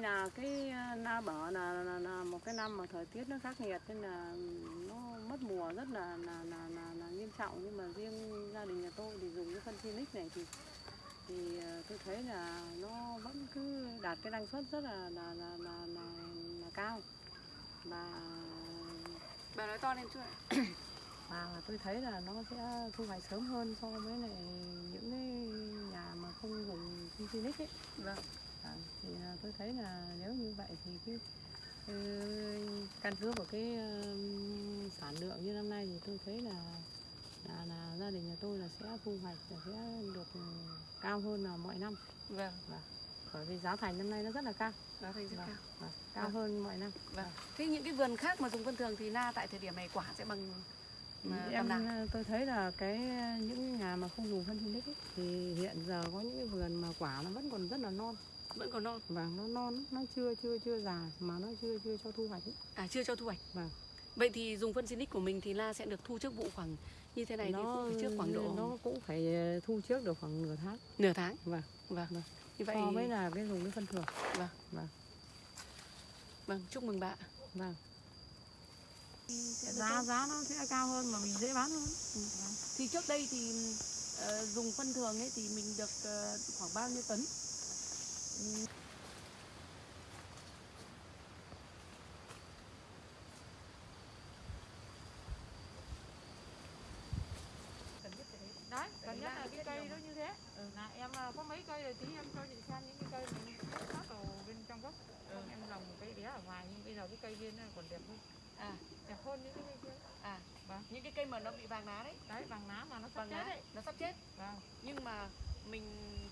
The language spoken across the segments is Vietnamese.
nay là cái ờ, na bảo là, là, là một cái năm mà thời tiết nó khắc nghiệt nên là nó mất mùa rất là là, là, là, là nghiêm trọng nhưng mà riêng gia đình nhà tôi thì dùng cái phân Phoenix này thì thì ờ, tôi thấy là nó vẫn cứ đạt cái năng suất rất là là là là, là, là cao và Bà nói to lên chút ạ. và tôi thấy là nó sẽ thu hoạch sớm hơn so với lại những cái nhà mà không dùng phân Phoenix ấy Vâng. Thì à, tôi thấy là nếu như vậy thì cái ừ, căn cứ vào cái sản lượng như năm nay thì tôi thấy là là, là gia đình nhà tôi là sẽ thu hoạch là sẽ được ừ, cao hơn là mọi năm Vâng, bởi vì giá thành năm nay nó rất là cao nó thành rất Vâng. cao. Vâng, cao Vâng. hơn mọi năm Vâng. Thế những cái vườn khác mà dùng phân thường thì na tại thời điểm này quả sẽ bằng mà em nào? à, tôi thấy là cái à, những nhà mà không dùng phân Phoenix ấy, thì hiện giờ có những cái vườn mà quả nó vẫn còn rất là non Vẫn còn non. và nó non nó chưa chưa chưa già mà nó chưa chưa cho thu hoạch ấy. À chưa cho thu hoạch. Vâng. Vậy thì dùng phân Sinic của mình thì la sẽ được thu trước vụ khoảng như thế này thì nó cũng phải trước khoảng độ nó cũng phải ờ, thu trước được khoảng nửa tháng nửa tháng. Vâng. Vâng. Vâng. Như vậy so với là cái dùng cái phân thường vâng, chúc mừng bạn. vâng giá giá nó sẽ cao hơn mà mình dễ bán hơn Thì trước đây thì ờ, dùng phân thường ấy thì mình được ờ, khoảng bao nhiêu tấn? Đấy cần nhất là cái cây nó như thế. Là em à, có mấy cây rồi tí em cho chị xem những cái cây này sát vào bên trong gốc. Không, em lòng một cây bé ở ngoài nhưng bây giờ cái cây nó còn đẹp hơn. À, đẹp hơn những cái cây kia. À, Vâng. những cái cây mà nó bị vàng lá đấy, đấy bằng lá mà nó sắp vàng chết lá đấy. nó sắp chết. vâng. Nhưng mà mình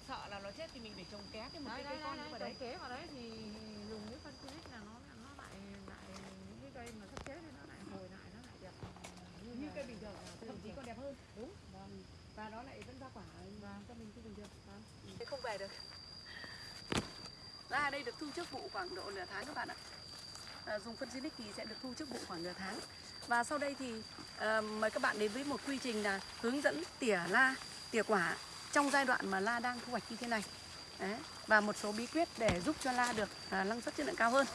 sợ là nó chết thì mình phải trồng ké cái một đấy cái cây con đấy, nữa vào đấy. đấy. kế vào đấy thì dùng cái phân Phoenix là nó nó lại lại những cái cây mà sắp chết thì nó lại hồi lại nó lại đẹp. Như là- cây bình thường, thậm chí còn đẹp hơn. đúng. Vâng. Và nó lại vẫn ra quả vâng. cho mình cái bình thường. vâng. Thế không về được. Ra đây được thu trước vụ khoảng độ nửa tháng các bạn ạ. À, dùng phân Sinic thì sẽ được thu trước vụ khoảng nửa tháng. Và sau đây thì à, mời các bạn đến với một quy trình là hướng dẫn tỉa la tỉa quả trong giai đoạn mà la đang thu hoạch như thế này. Đấy. và một số bí quyết để giúp cho la được à, năng suất chất lượng cao hơn.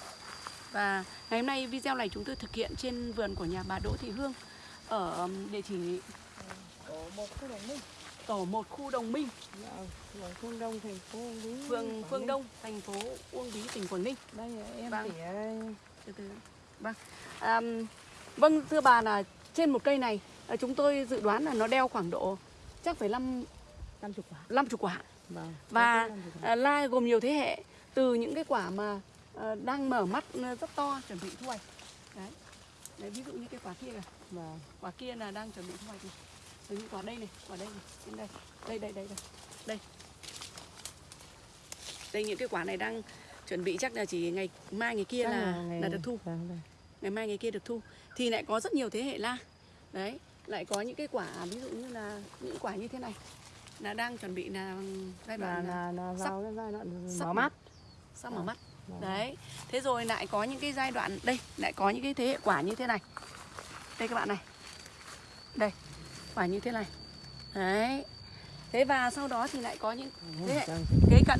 Và ngày hôm nay video này chúng tôi thực hiện trên vườn của nhà bà Đỗ Thị Hương ở địa chỉ tổ một khu đồng minh. tổ 1 khu Đồng Minh. Dạ, phường Phương Đông thành phố Uông Bí. Phường Phương. Đông thành phố Uông Bí tỉnh Quảng Ninh. Đây em Vâng. tỉa từ từ. Vâng. À, vâng thưa bà là trên một cây này à, chúng tôi dự đoán là nó đeo khoảng độ chắc phải năm năm chục quả. Năm chục quả. Vâng và quả. à, gồm nhiều thế hệ từ những cái quả mà à, đang mở mắt à, rất to chuẩn bị thu hoạch. Đấy. Đấy ví dụ như cái quả kia này vâng. Quả kia là đang chuẩn bị thu hoạch này. Từ những quả đây này quả đây này trên đây. Đây đây đây đây. Đây. Đây những cái quả này đang chuẩn bị chắc là chỉ ngày mai ngày kia Chắc là ngày- là được thu. vâng, vâng. ngày mai ngày kia được thu. Thì lại có rất nhiều thế hệ la. Đấy lại có những cái quả ví dụ như là những quả như thế này là đang chuẩn bị là giai đoạn là là là sắp- vào giai đoạn sắp mở mắt. Sắp mở à, mắt. Vâng. đấy. Thế rồi lại có những cái giai đoạn đây lại có những cái thế hệ quả như thế này. Đây các bạn này. Đây quả như thế này. Đấy. Thế và sau đó thì lại có những thế hệ Vâng. kế cận.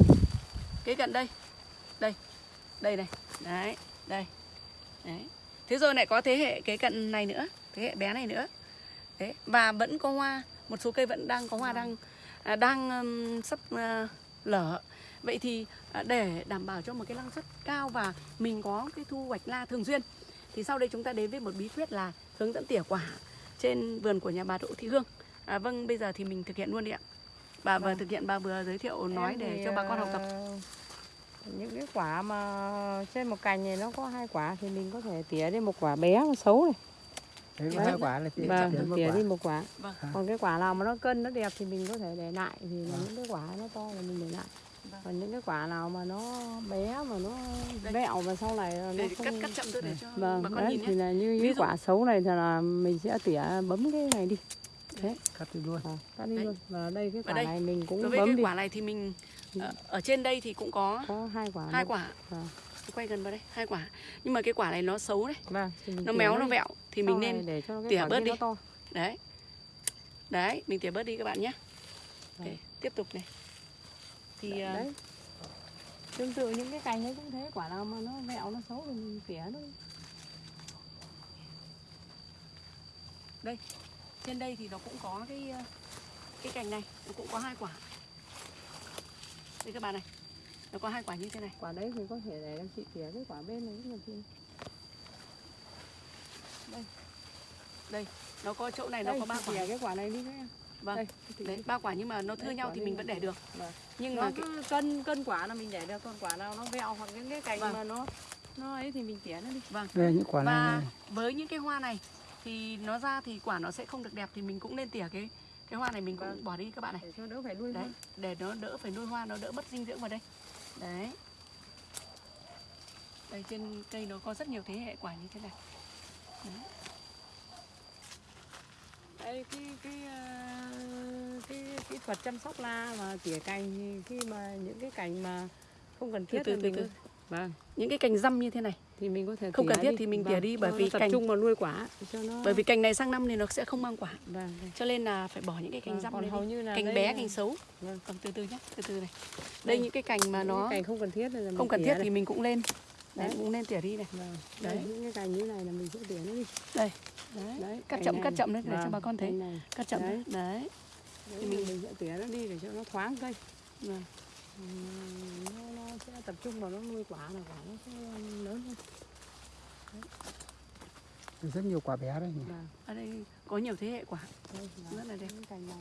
Kế cận đây. Đây. Đây này. Đấy. Đây. Đấy. Thế rồi lại có thế hệ kế cận này nữa. Thế hệ bé này nữa. Đấy. Và vẫn có hoa. Một số cây vẫn đang có hoa đang đang ừm, sắp à, lở. Vậy thì à, để đảm bảo cho một cái năng suất cao và mình có cái thu hoạch la thường xuyên thì sau đây chúng ta đến với một bí quyết là hướng dẫn tỉa quả trên vườn của nhà bà Đỗ Thị Hương. À, vâng bây giờ thì mình thực hiện luôn đi ạ. Bà vừa Vâng. thực hiện bà vừa giới thiệu nói Em để cho bà con học tập. ờ, những cái quả mà trên một cành này nó có hai quả thì mình có thể tỉa đi một quả bé mà xấu này Đấy, có hai quả là thì vâng chậm một tỉa quả. đi một quả. Vâng. Còn cái quả nào mà nó cân nó đẹp thì mình có thể để lại thì Vâng. những cái quả nó to là mình để lại. Vâng. còn những cái quả nào mà nó bé mà nó Đây. vẹo và sau này nó để không cắt cắt chậm thôi để cho vâng bà con đấy nhìn thì nhé là như cái dụ- quả xấu này thì là mình sẽ tỉa bấm cái này đi. Cắt đi luôn. À, cắt đi Đấy. luôn. Và đây cái quả đây, này mình cũng đối với bấm cái đi. quả này thì mình ở, ở trên đây thì cũng có có hai quả hai quả Quay gần vào đây hai quả. Nhưng mà cái quả này nó xấu đấy. Vâng nó méo nó vẹo thì mình nên để cho tỉa bớt đi. đấy. Đấy mình tỉa bớt đi các bạn nhé. Ok, tiếp tục này. Thì à, đấy. Tương tự những cái cành ấy cũng thế quả nào mà nó vẹo nó xấu thì mình tỉa nó đây trên đây thì nó cũng có cái ờ, cái cành này nó cũng có hai quả. Đây các bạn này nó có hai quả như thế này. Quả đấy thì có thể để em chị tỉa cái quả bên này cũng được chị đây. Nó có chỗ này nó Đây, có ba quả. cái quả này đi các em vâng. Đây, đấy ba quả nhưng mà nó thưa Đấy, nhau thì đây mình là vẫn để được. Vâng. nhưng nó mà cái, cân cân quả là mình để được còn quả nào nó vẹo hoặc những cái cành Vâng. mà nó nó ấy thì mình tỉa nó đi. Vâng. Đây là những quả này, và này. với những cái hoa này thì nó ra thì quả nó sẽ không được đẹp thì mình cũng nên tỉa cái cái hoa này mình cũng Vâng. bỏ đi các bạn này. Để cho đỡ phải nuôi đấy hoa. để nó đỡ phải nuôi hoa nó đỡ mất dinh dưỡng vào đây đấy. Đây trên cây nó có rất nhiều thế hệ quả như thế này. Đây cái cái ờ, cái kỹ thuật chăm sóc la và tỉa cành khi mà những cái cành mà không cần từ thiết từ thì từ mình từ. có- vâng. Những cái cành răm như thế này thì mình có thể Không cần thiết đi. thì mình Vâng, tỉa đi bởi vì tập cành- trung vào nuôi quả cho nó bởi vì cành này sang năm thì nó sẽ không mang quả vâng, vâng. cho nên là phải bỏ những cái cành Vâng, răm này hầu như là cành đây bé là- cành xấu Vâng. còn từ từ nhé từ từ này Đây. đây những cái cành mà Những nó cành không cần thiết là mình không cần thiết đây. thì mình cũng lên đấy Đấy. cũng nên tỉa đi này vâng. Đấy. đấy những cái cành như này là mình sẽ tỉa nó đi đây đấy. đấy cắt chậm này cắt này. chậm đấy để cho Vâng, bà con thấy này. cắt chậm đấy, Đấy. Thì mình sẽ tỉa nó đi để cho nó thoáng cây Vâng. Nó, nó sẽ tập trung vào nó nuôi quả là quả nó sẽ lớn hơn. Rất nhiều quả bé đây nhỉ. vâng ở đây có nhiều thế hệ quả. Đây rất là đẹp. cành này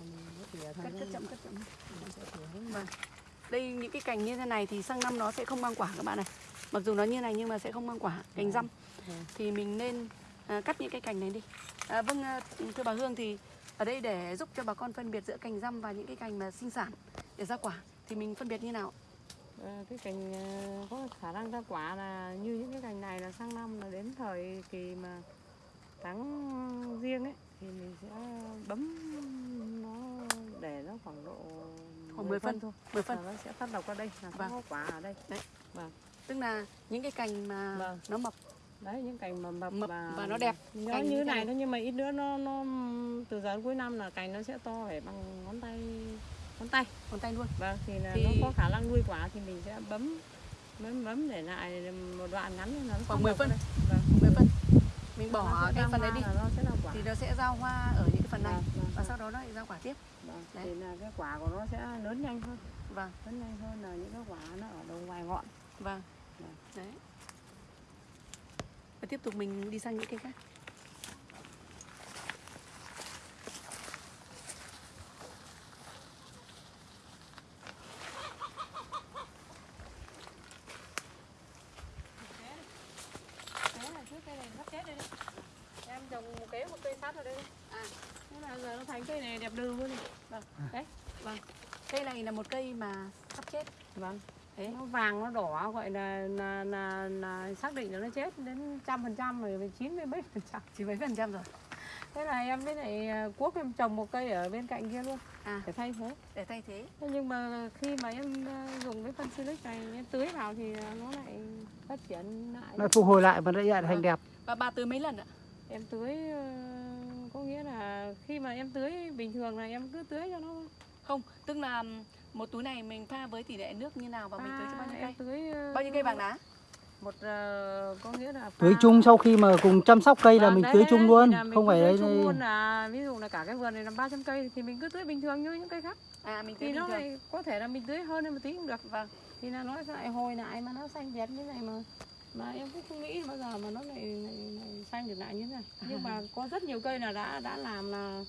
mình cắt cắt chậm cắt chậm. Vâng. đây những cái cành như thế này thì sang năm nó sẽ không mang quả các bạn này. Mặc dù nó như này nhưng mà sẽ không mang quả cành Vâng. răm. Vâng. thì mình nên à, cắt những cái cành này đi. À, vâng à, thưa bà Hương thì ở đây để giúp cho bà con phân biệt giữa cành răm và những cái cành mà sinh sản để ra quả thì mình phân biệt như nào Ờ, cái cành ờ, có khả năng ra quả là như những cái cành này là sang năm là đến thời kỳ mà tháng riêng ấy thì mình sẽ bấm nó để nó khoảng độ Khoảng 10 phân. thôi 10 phân nó sẽ phát độc ra đây là Vâng. có quả ở đây tức là những cái cành mà Vâng. nó mập đấy những cành mà mập, Mập và, và nó đẹp. nó như thế này. thôi nhưng mà ít nữa nó nó từ giờ đến cuối năm là cành nó sẽ to phải bằng ngón tay ngón tay còn tay luôn. Vâng thì là Thì- nó có khả năng nuôi quả thì mình sẽ bấm bấm bấm để lại một đoạn ngắn nó Khoảng phát 10 độc phân. đây. vâng. 10 phân. Mình bỏ sẽ cái phần hoa đi. nó sẽ thì nó sẽ ra hoa ở những cái phần này. Vâng, vâng, và vâng. sau đó nó lại ra quả tiếp. Vâng, Đấy. thì là cái quả của nó sẽ lớn nhanh hơn. Vâng. Lớn nhanh hơn là những cái quả nó ở đầu ngoài ngọn. Vâng. Vâng. đấy. Và tiếp tục mình đi sang những cây khác Thế là trước cây này sắp chết đây đấy. Em trồng một kế một cây sát vào đây. À. Thành cây này đẹp đừ luôn. này. Vâng. Đấy. cây này là một cây mà sắp chết Vâng. Thế. Nó vàng nó đỏ gọi là là là, là xác định là nó chết đến trăm phần trăm rồi chín mươi mấy phần trăm. chỉ mấy phần trăm rồi Thế là em với lại à, cuốc em trồng một cây ở bên cạnh kia luôn à để thay thế. để thay thế Thế nhưng mà khi mà em à, dùng cái phân silic này em tưới vào thì à, nó lại phát triển lại. nó phục hồi lại và nó lại thành đẹp và bà tưới mấy lần ạ em tưới ờ, nghĩa là khi mà em tưới bình thường là em cứ tưới cho nó không tức là một túi này mình pha với tỷ lệ nước như nào và mình tưới cho bao nhiêu À, cây? tưới ờ, bao nhiêu cây vàng đá một ờ, có nghĩa là tưới pha- chung sau khi mà cùng chăm sóc cây là Vâng, mình đấy, tưới chung luôn mình không phải tưới đấy chung luôn là ví dụ là cả cái vườn này là 300 cây thì mình cứ tưới bình thường như những cây khác. À mình tưới thì bình nó thường. lại có thể là mình tưới hơn một tí cũng được vâng. Thì là nó lại hồi lại mà nó xanh đẹp như này mà mà em cũng không nghĩ bao giờ mà nó lại, lại, lại xanh được lại như thế này. Nhưng mà có rất nhiều cây là đã đã làm là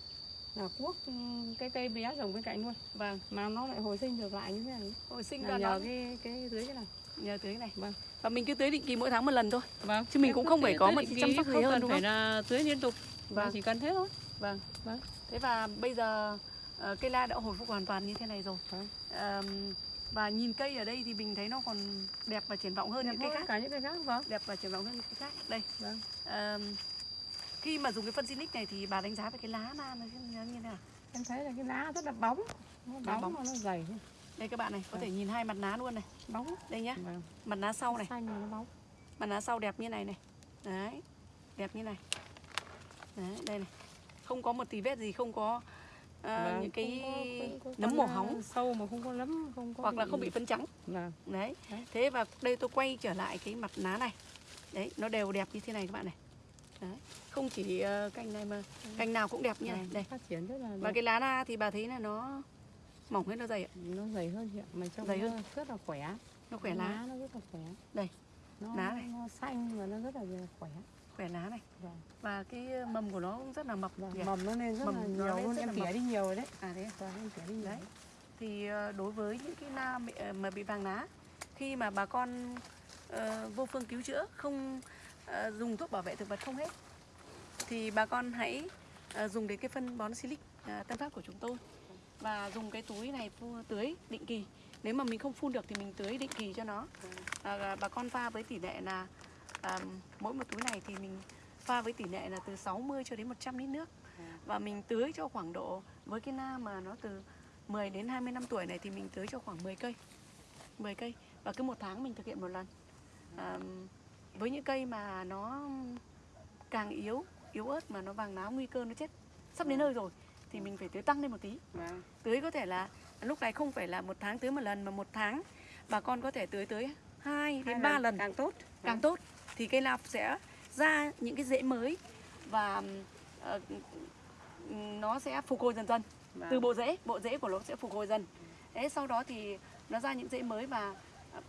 là cuốc ừ, cái cây bé trồng bên cạnh luôn. Vâng mà nó lại hồi sinh được lại như thế này. Hồi sinh là nhờ nó cái cái tưới cái này. Nhờ tưới này. Vâng. và mình cứ tưới định kỳ mỗi tháng một lần thôi. Vâng. Chứ mình cũng không phải có một chăm sóc gì hơn, đúng phải không? là tưới liên tục. Vâng. chỉ cần thế thôi. Vâng. Vâng. thế và bây giờ ờ, cây la đã hồi phục hoàn toàn như thế này rồi. Vâng. Ờm, và nhìn cây ở đây thì mình thấy nó còn đẹp và triển vọng hơn đẹp những cây khác. cả những cây khác vâng. Đẹp và triển vọng hơn những cây khác. Đây. Vâng. Ờm, khi mà dùng cái phân Sinic này thì bà đánh giá về cái lá na nó như thế nào? Em thấy là cái lá rất là bóng. Nó bóng, bóng. nó dày. Đây các bạn này có Vâng. thể nhìn hai mặt lá luôn này. Bóng. Đây nhá. Vâng. mặt lá sau này. Xanh nó bóng. Mặt lá sau đẹp như này này. Đấy đẹp như này. Đấy đây này. Không có một tí vết gì không có ờ, Vâng, những cái không có- không có nấm màu hóng sâu mà không có nấm không có hoặc là không bị phân trắng. Vâng. đấy. Thế và đây tôi quay trở lại cái mặt lá này. Đấy nó đều đẹp như thế này các bạn này. Đấy. không chỉ ờ, cành này mà cành nào cũng đẹp như này Vâng, đây. phát triển rất là và cái lá na thì bà thấy là nó mỏng hay nó dày ạ. Nó dày hơn chị ạ mà trong Dày hơn. rất là khỏe. Nó khỏe lá nó rất là khỏe. Đây, nó, lá này. nó xanh và nó rất là khỏe khỏe lá này. Vâng. và cái mầm của nó cũng rất là mập. Vâng, mầm nó lên rất Mầm là nó nhiều luôn em tỉa đi nhiều rồi đấy. À thế à? Vâng, em tỉa đi nhiều Đấy. đấy. thì ờ, đối với những cái na bị, ờ, mà bị vàng lá khi mà bà con ờ, vô phương cứu chữa không ờ, dùng thuốc bảo vệ thực vật không hết thì bà con hãy ờ, dùng đến cái phân bón silic uh, tân phát của chúng tôi. Và dùng cái túi này tưới định kỳ. Nếu mà mình không phun được thì mình tưới định kỳ cho nó. À, bà con pha với tỷ lệ là à, mỗi một túi này thì mình pha với tỷ lệ là từ 60 cho đến 100 lít nước. Và mình tưới cho khoảng độ với cái na mà nó từ 10 đến 20 năm tuổi này thì mình tưới cho khoảng 10 cây 10 cây. Và cứ một tháng mình thực hiện một lần. À, với những cây mà nó càng yếu yếu ớt mà nó vàng lá nguy cơ nó chết sắp đến nơi rồi thì mình phải tưới tăng lên một tí. Vâng. tưới có thể là lúc này không phải là một tháng tưới một lần mà một tháng. Bà con có thể tưới tới 2 đến Hai 3 lần càng tốt. Càng tốt thì cây lạc sẽ ra những cái rễ mới và ờ, nó sẽ phục hồi dần dần. Vâng. từ bộ rễ bộ rễ của nó sẽ phục hồi dần. Thế sau đó thì nó ra những rễ mới và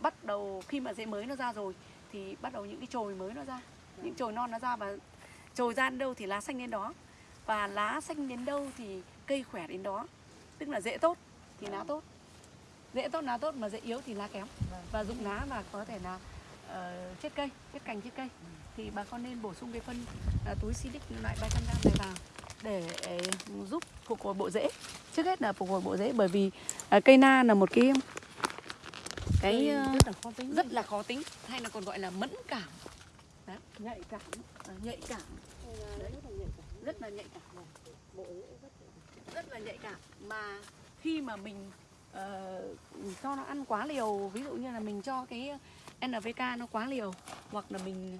bắt đầu khi mà rễ mới nó ra rồi thì bắt đầu những cái chồi mới nó ra. Những chồi non nó ra và chồi ra đến đâu thì lá xanh đến đó. Và lá xanh đến đâu thì cây khỏe đến đó. Tức là rễ tốt thì lá tốt. Rễ tốt lá tốt mà rễ yếu thì lá kém. Và dụng lá và có thể là ờ, chết cây chết cành chết cây. Thì bà con nên bổ sung cái phân ờ, túi silic loại 300 g này vào để ờ, giúp phục hồi bộ rễ. Trước hết là phục hồi bộ rễ bởi vì ờ, cây na là một cái cái ờ, rất là khó tính. rất là khó tính hay là còn gọi là mẫn cảm. Nhạy cảm. Ờ, nhạy cảm. Rất là nhạy cảm rất là nhạy cảm. Rất là nhạy cảm. Mà khi mà mình ờ, cho nó ăn quá liều ví dụ như là mình cho cái NPK nó quá liều hoặc là mình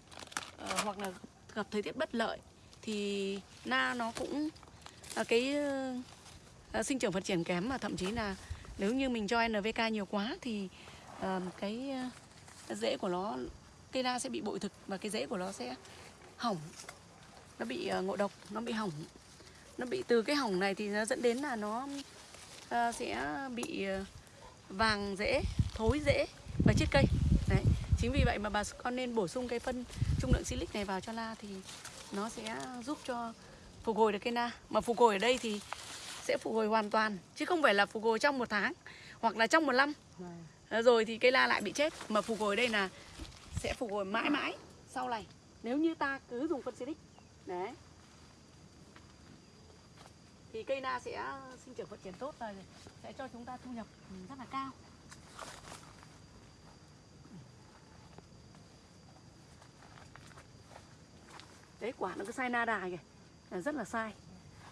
uh, hoặc là gặp thời tiết bất lợi thì na nó cũng uh, cái uh, sinh trưởng phát triển kém và thậm chí là nếu như mình cho NPK nhiều quá thì uh, cái uh, rễ của nó cây na sẽ bị bội thực và cái rễ của nó sẽ hỏng. Nó bị uh, ngộ độc nó bị hỏng. Nó bị từ cái hỏng này thì nó dẫn đến là nó uh, sẽ bị uh, vàng rễ thối rễ và chết cây chính vì vậy mà bà con nên bổ sung cái phân trung lượng silic này vào cho la thì nó sẽ giúp cho phục hồi được cây na. Mà phục hồi ở đây thì sẽ phục hồi hoàn toàn chứ không phải là phục hồi trong một tháng hoặc là trong một năm. Vâng. Ờ, rồi thì cây la lại bị chết. Mà phục hồi đây là sẽ phục hồi mãi mãi sau này. Nếu như ta cứ dùng phân silic đấy thì cây na sẽ sinh trưởng phát triển tốt và sẽ cho chúng ta thu nhập ừ, rất là cao đấy quả nó cứ sai na đà kìa. Là rất là sai.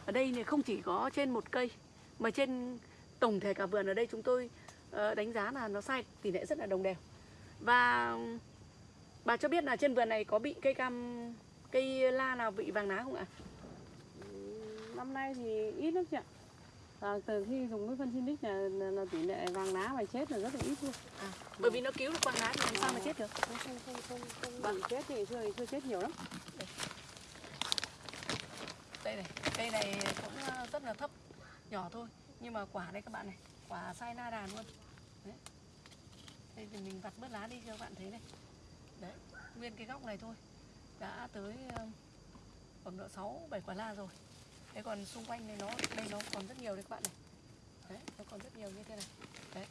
Ở đây thì không chỉ có trên một cây mà trên tổng thể cả vườn ở đây chúng tôi ờ, đánh giá là nó sai tỷ lệ rất là đồng đều. Và bà cho biết là trên vườn này có bị cây cam cây la nào bị vàng lá không ạ? Năm nay thì ít lắm chị ạ. Và từ khi dùng cái phân Sinic là, là, là tỷ lệ vàng lá và chết là rất là ít luôn. À, bởi vì nó cứu được vàng lá thì làm sao mà chết được? Không không không không, không vâng. chết thì chưa chết nhiều lắm. Đây này cây này cũng ờ, rất là thấp nhỏ thôi nhưng mà quả đây các bạn này quả sai na đàn luôn. Đấy. Đây thì mình vặt bớt lá đi cho các bạn thấy này. Đấy nguyên cái góc này thôi đã tới ờ, khoảng độ sáu bảy quả la rồi. Thế còn xung quanh này nó đây nó còn rất nhiều đấy các bạn này. Đấy nó còn rất nhiều như thế này. Đấy.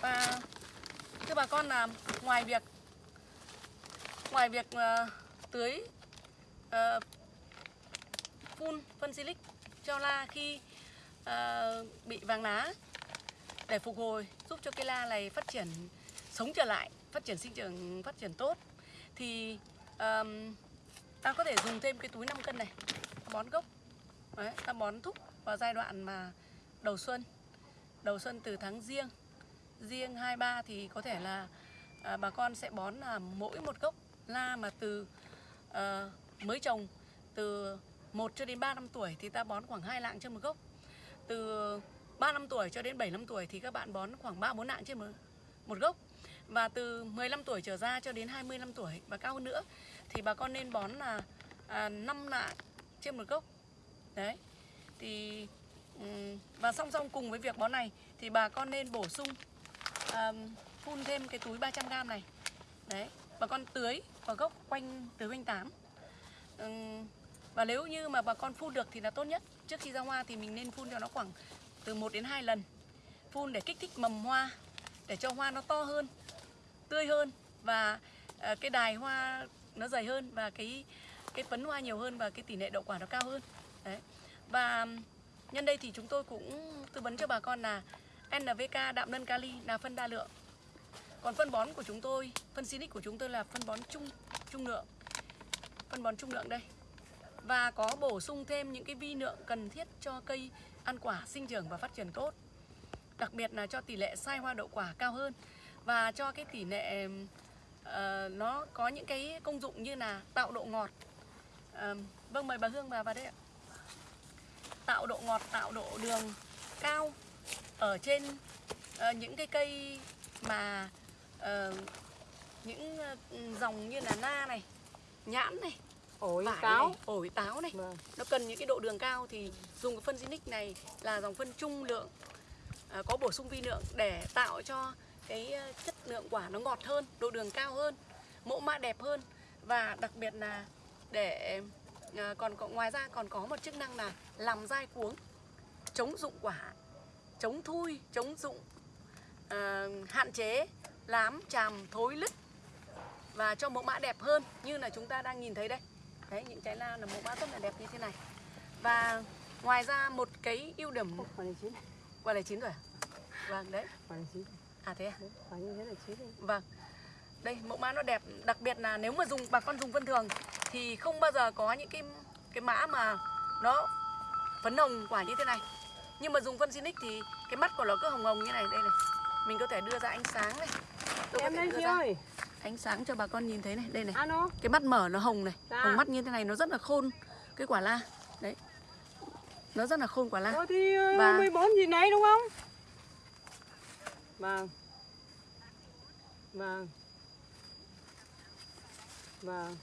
Và thưa bà con là ngoài việc ngoài việc uh, tưới uh, phun phân silic cho la khi uh, bị vàng lá để phục hồi giúp cho cây la này phát triển sống trở lại phát triển sinh trưởng phát triển tốt. Thì um, ta có thể dùng thêm cái túi 5 cân này ta bón gốc Đấy, ta bón thúc vào giai đoạn mà đầu xuân. Đầu xuân từ tháng riêng riêng 23 thì có thể là à, bà con sẽ bón là mỗi một gốc la mà từ ờ, mới trồng từ 1 cho đến 3 năm tuổi thì ta bón khoảng 2 lạng trên một gốc. Từ 3 năm tuổi cho đến 7 năm tuổi thì các bạn bón khoảng 3 4 lạng trên một, một gốc. Và từ 15 tuổi trở ra cho đến 20 năm tuổi và cao hơn nữa thì bà con nên bón là à, 5 lạng trên một gốc. Đấy. Thì và song song cùng với việc bón này thì bà con nên bổ sung à, phun thêm cái túi 300g này. Đấy, bà con tưới vào gốc quanh tưới quanh tán. Ừm, và nếu như mà bà con phun được thì là tốt nhất. Trước khi ra hoa thì mình nên phun cho nó khoảng từ 1 đến 2 lần. Phun để kích thích mầm hoa để cho hoa nó to hơn, tươi hơn và à, cái đài hoa nó dày hơn và cái cái phấn hoa nhiều hơn và cái tỷ lệ đậu quả nó cao hơn. Đấy. Và nhân đây thì chúng tôi cũng tư vấn cho bà con là NVK đạm nân kali là phân đa lượng. Còn phân bón của chúng tôi, phân Sinic của chúng tôi là phân bón trung trung lượng. Phân bón trung lượng đây. Và có bổ sung thêm những cái vi lượng cần thiết cho cây ăn quả, sinh trưởng và phát triển tốt. Đặc biệt là cho tỷ lệ sai hoa đậu quả cao hơn và cho cái tỷ lệ uh, nó có những cái công dụng như là tạo độ ngọt. Uh, vâng mời bà Hương bà vào đây ạ. Tạo độ ngọt, tạo độ đường cao ở trên uh, những cái cây mà uh, những dòng như là na này, nhãn này, ổi vải này, ổi táo này. Vâng. Nó cần những cái độ đường cao thì dùng cái phân Zinix này là dòng phân trung lượng à, có bổ sung vi lượng để tạo cho cái ờ, chất lượng quả nó ngọt hơn độ đường cao hơn mẫu mã đẹp hơn. Và đặc biệt là để à, còn có, ngoài ra còn có một chức năng là làm dai cuống chống dụng quả chống thui chống dụng à, hạn chế lám chàm thối lứt và cho mẫu mã đẹp hơn như là chúng ta đang nhìn thấy đây đấy những trái la là mẫu mã rất là đẹp như thế này. Và ngoài ra một cái ưu điểm quả này chín quả này chín rồi à? vâng đấy. Quả này chín. À thế à? Quả như thế là chín rồi. vâng. Đây mẫu mã nó đẹp đặc biệt là nếu mà dùng bà con dùng phân thường thì không bao giờ có những cái cái mã mà nó phấn hồng quả như thế này. Nhưng mà dùng phân Sinic thì cái mắt của nó cứ hồng hồng như này đây này. Mình có thể đưa ra ánh sáng này. Tôi em đây chị ơi ánh sáng cho bà con nhìn thấy này đây này alo cái mắt mở nó hồng này Dạ. hồng mắt như thế này nó rất là khôn cái quả la đấy nó rất là khôn quả la Ờ thì ờ, Và- 14 gì nấy đúng không? Vâng. Vâng. Vâng.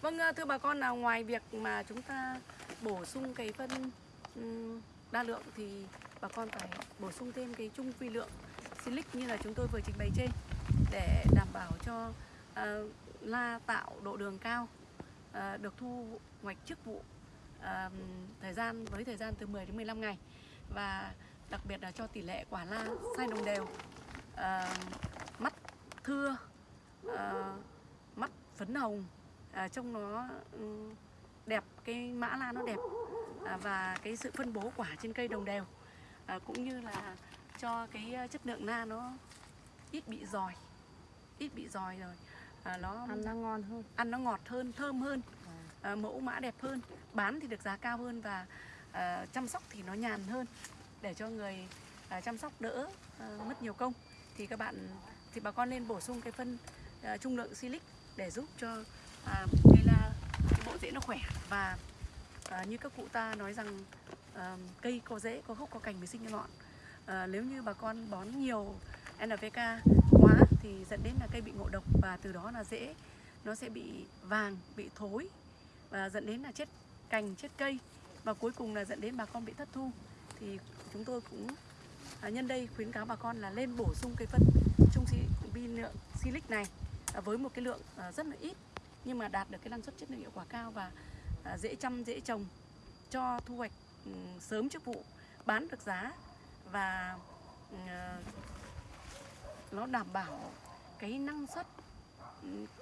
Vâng à, thưa bà con là ngoài việc mà chúng ta bổ sung cái phân đa lượng thì bà con phải bổ sung thêm cái trung vi lượng silic như là chúng tôi vừa trình bày trên để đảm bảo cho uh, la tạo độ đường cao uh, được thu hoạch trước vụ uh, thời gian với thời gian từ 10 đến 15 ngày. Và đặc biệt là cho tỷ lệ quả la sai đồng đều uh, mắt thưa uh, mắt phấn hồng uh, trông nó ừ, đẹp cái mã la nó đẹp uh, và cái sự phân bố quả trên cây đồng đều uh, cũng như là cho cái à, chất lượng na nó ít bị giòi ít bị giòi rồi. À, nó Ăn nó ngon hơn. ăn nó ngọt hơn thơm hơn à, mẫu mã đẹp hơn bán thì được giá cao hơn và à, chăm sóc thì nó nhàn hơn. Để cho người à, chăm sóc đỡ à, mất nhiều công thì các bạn thì bà con nên bổ sung cái phân à, trung lượng silic để giúp cho à, cây la cái bộ rễ nó khỏe. Và à, như các cụ ta nói rằng à, cây có rễ có gốc có cành mới sinh ra ngọn à, nếu như bà con bón nhiều NPK quá thì dẫn đến là cây bị ngộ độc và từ đó là dễ nó sẽ bị vàng bị thối và dẫn đến là chết cành chết cây và cuối cùng là dẫn đến bà con bị thất thu. Thì chúng tôi cũng à, nhân đây khuyến cáo bà con là lên bổ sung cây phân trung vi lượng silic này à, với một cái lượng à, rất là ít nhưng mà đạt được cái năng suất chất lượng hiệu quả cao và à, dễ chăm dễ trồng cho thu hoạch sớm trước vụ bán được giá và à, nó đảm bảo cái năng suất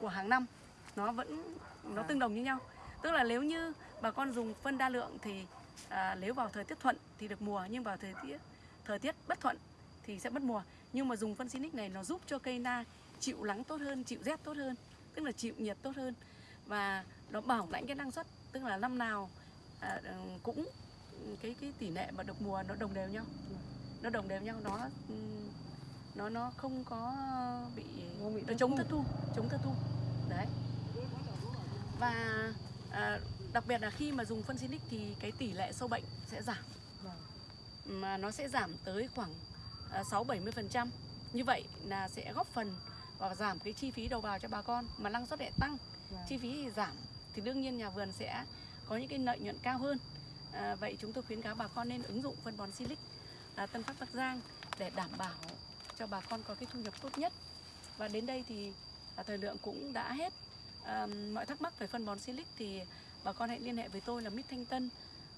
của hàng năm nó vẫn nó tương đồng như nhau. Tức là nếu như bà con dùng phân đa lượng thì à, nếu vào thời tiết thuận thì được mùa nhưng vào thời tiết thời tiết bất thuận thì sẽ mất mùa. Nhưng mà dùng phân Sinic này nó giúp cho cây na chịu nắng tốt hơn chịu rét tốt hơn tức là chịu nhiệt tốt hơn và nó bảo lãnh cái năng suất. Tức là năm nào à, ừ, cũng cái cái tỷ lệ mà được mùa nó đồng đều nhau nó đồng đều nhau nó ừ, nó nó không có bị Không bị nó chống thất thu chống thất thu đấy và à, đặc biệt là khi mà dùng phân Silic thì cái tỷ lệ sâu bệnh sẽ giảm Vâng. mà nó sẽ giảm tới khoảng à, 6 70%. Như vậy là sẽ góp phần và giảm cái chi phí đầu vào cho bà con mà năng suất lại tăng, Vâng. chi phí thì giảm thì đương nhiên nhà vườn sẽ có những cái lợi nhuận cao hơn. À, vậy chúng tôi khuyến cáo bà con nên ứng dụng phân bón Silic à, Tân Pháp Bắc Giang để đảm bảo cho bà con có cái thu nhập tốt nhất. Và đến đây thì à, thời lượng cũng đã hết. À, mọi thắc mắc về phân bón Silic thì bà con hãy liên hệ với tôi là Mít Thanh Tân.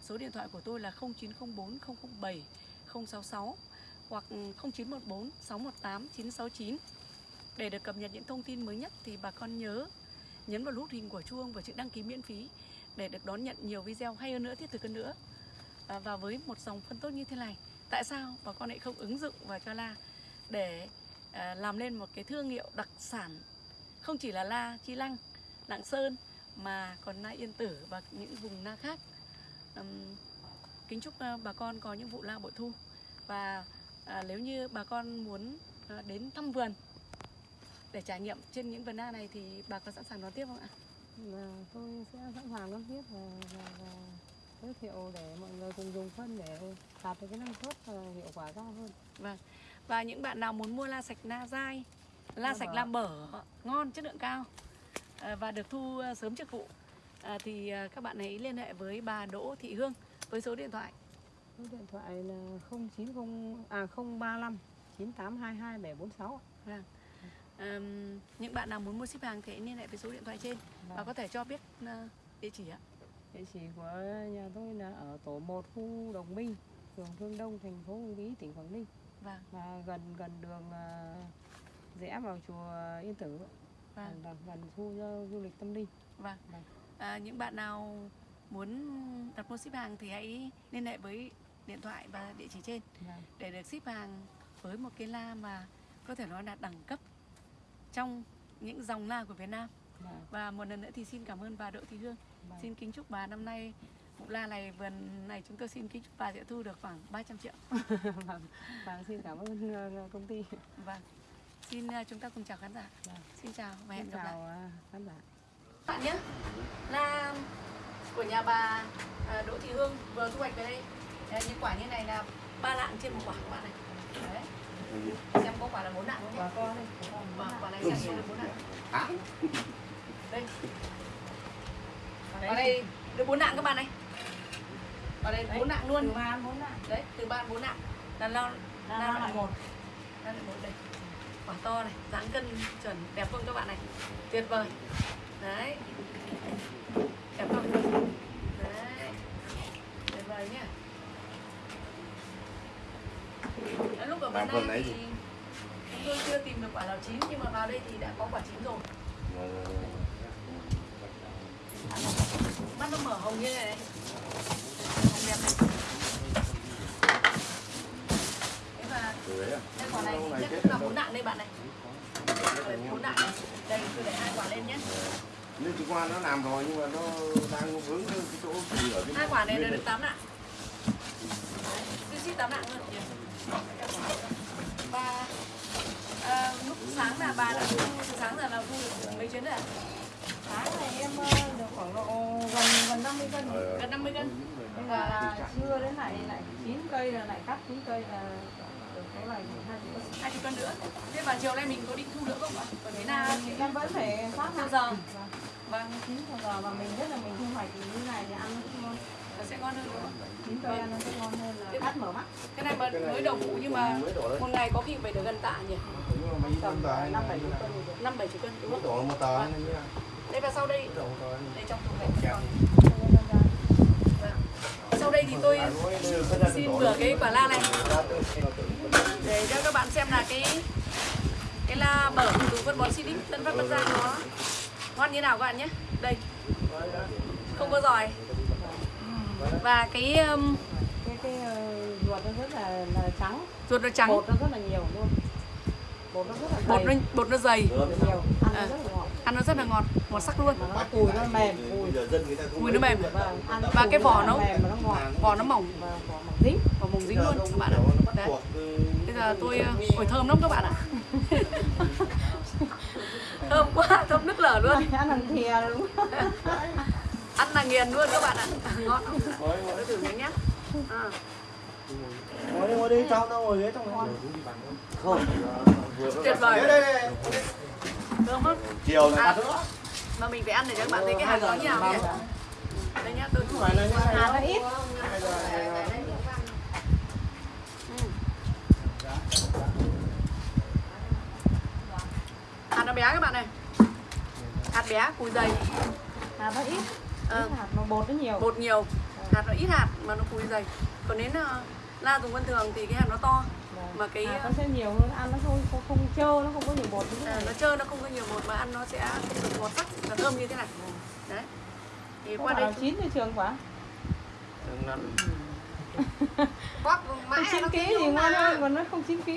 Số điện thoại của tôi là 0904 007 066 hoặc 0914 618 969. Để được cập nhật những thông tin mới nhất thì bà con nhớ nhấn vào nút hình của chuông và chữ đăng ký miễn phí để được đón nhận nhiều video hay hơn nữa, thiết thực hơn nữa. À, và với một dòng phân tốt như thế này, tại sao bà con lại không ứng dụng vào cho la để à, làm lên một cái thương hiệu đặc sản không chỉ là la chi lăng, lạng sơn mà còn la yên tử và những vùng la khác. Kính chúc bà con có những vụ la bội thu và à, nếu như bà con muốn à, đến thăm vườn để trải nghiệm trên những vườn na này thì bà có sẵn sàng đón tiếp không ạ? Và tôi sẽ sẵn sàng đón tiếp và, và, và giới thiệu để mọi người cùng dùng phân để đạt được cái năng suất và hiệu quả cao hơn. Và những bạn nào muốn mua la sạch la dai, la La sạch bở. la bở ngon chất lượng cao à, và được thu à, sớm trước vụ à, thì các bạn hãy liên hệ với bà Đỗ Thị Hương với số điện thoại Số điện thoại là 090 à 035 9822 746. à, những bạn nào muốn mua ship hàng thì liên hệ với số điện thoại trên và có thể cho biết địa chỉ ạ. Địa chỉ của nhà tôi là ở tổ 1 khu Đồng Minh, phường Phương Đông, thành phố Uông Bí, tỉnh Quảng Ninh. Vâng. Và gần gần đường à, rẽ vào chùa Yên Tử, Vâng. gần, gần khu du- du lịch tâm linh. Vâng. Vâng. À, những bạn nào muốn đặt mua ship hàng thì hãy liên hệ với điện thoại và địa chỉ trên Vâng. để được ship hàng với một cái la mà có thể nói là đẳng cấp trong những dòng la của Việt Nam. Vâng. Và một lần nữa thì xin cảm ơn bà Đỗ Thị Hương. Vâng. Xin kính chúc bà năm nay vụ la này vườn này chúng tôi xin kính chúc bà sẽ thu được khoảng 300 triệu. vâng. Vâng, xin cảm ơn ờ, công ty. Vâng. Xin à, chúng ta cùng chào khán giả. Vâng. Xin chào và hẹn gặp lại. chào à, khán giả. Các bạn nhé là của nhà bà à, Đỗ Thị Hương vừa thu hoạch về đây Đấy, những quả như này là ba lạng trên một quả các bạn này đấy xem có quả là bốn lạng không nhé Bà con đây, bà con. quả, quả này xem được bốn lạng đây Ở đây được bốn lạng các bạn này. Ở đây bốn lạng luôn. Từ ba bốn lạng. đấy từ ba bốn lạng là lo Là là là một. Là một đây. Quả to này dáng cân chuẩn đẹp không các bạn này? Tuyệt vời. Đấy. Đẹp không? Đấy. Tuyệt vời nhá. Đến lúc ở này đấy thì gì? chúng tôi chưa tìm được quả nào chín nhưng mà vào đây thì đã có quả chín rồi mắt nó mở hồng như này. Hồng đẹp này. Thế và đây quả này thì chắc cũng là bốn nặng đây bạn này. Bốn nặng này. Đây tôi để hai quả lên nhé. Nhưng chị qua nó làm rồi nhưng mà nó đang vướng cái chỗ chỉ ở cái hai quả này đều được tám nặng tôi xin tám nặng luôn. Và à, lúc sáng là bà đã sáng giờ là thu được mấy chuyến rồi ạ Tháng này em ờ, được khoảng độ gần gần 50 cân. Gần 50 cân Nhưng mà là trưa đến lại lại 9 cây là lại cắt 9 cây là được số này hai cân. hai chục cân nữa thế và chiều nay mình có định thu nữa không ạ còn thế nào Thì em vẫn phải phát Bao hạn. giờ? Vâng. chín giờ và mình biết là mình thu hoạch thì như này thì ăn nó cũng ngon. nó sẽ ngon hơn Chín cây ăn nó sẽ ngon hơn là cắt mở mắt. cái này mà mới đầu vụ nhưng mà một ngày có khi phải được gần tạ nhỉ mà Tầm năm bảy chục cân năm bảy chục cân đúng không đổ một tờ đây và sau đây. Đây trong thùng này Kẹp. còn Vâng. sau đây thì tôi xin bừa cái quả la này. Để cho các bạn xem là cái cái la bở từ phân bón Silic Tân Phát Bắc Giang nó ngon như nào các bạn nhé. Đây. Không có giỏi. Và cái um, cái cái ờ, ruột nó rất là, là trắng, ruột nó trắng. Bột nó rất là nhiều luôn. Bột nó rất là bột nó dày, bột nó dày nhiều, ăn À. rất là. Ăn nó rất là ngọt ngọt sắc luôn. Cùi nó mềm, cùi. mùi nó mềm. Vâng, Và cái vỏ nó- ngọt. vỏ nó mỏng. Và vỏ mỏng dính. dính luôn các bạn ạ. đấy. bây giờ tôi ổi thơm lắm các bạn ạ. Thơm quá thơm nước lở luôn. Ăn thằng thìa đúng ăn là nghiền luôn các bạn ạ. Ngon. Không tôi thử miếng nhé à. ngồi đi ngồi đi cháu tao ngồi ghế trong không. Tuyệt vời. Đây đây đây thơm lắm chiều này. À. ăn nữa mà mình phải ăn để cho các bạn thấy cái hạt nó như nào nhỉ đây nhá tôi thử hạt nó ít. hạt nó bé các bạn này. Hạt bé cùi dày. Hạt nó ít. Ờ, ít hạt mà bột nó nhiều. Bột nhiều. Hạt nó ít hạt mà nó cùi dày. Còn đến uh, la dùng vân thường thì cái hạt nó to mà cái hạt nó sẽ nhiều hơn ăn nó không không, không trơ nó không có nhiều bột như thế à, này. nó trơn nó không có nhiều bột mà ăn nó sẽ ngọt sắc và thơm như thế này. Đấy. Thì Có qua đây chín thì trường quá. Bóp mãi chín ký thì ngon hơn còn nó không chín ký